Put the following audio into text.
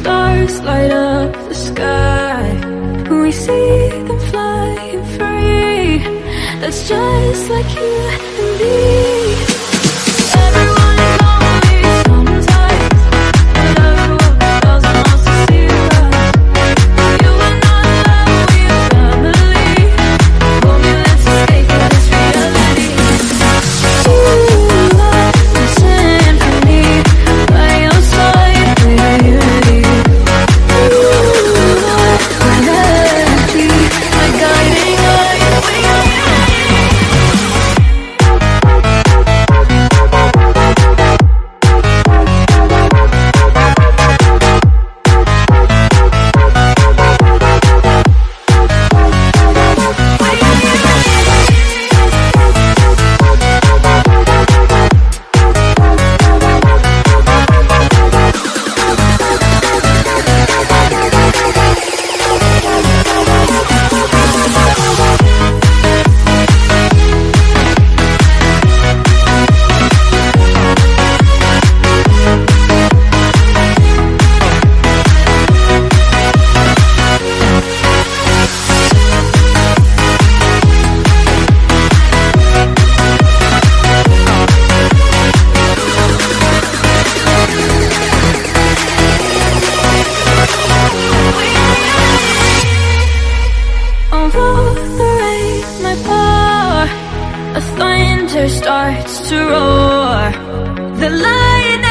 sparks light up the sky. When We see them flying free. That's just like you and me thunder starts to roar. The lightning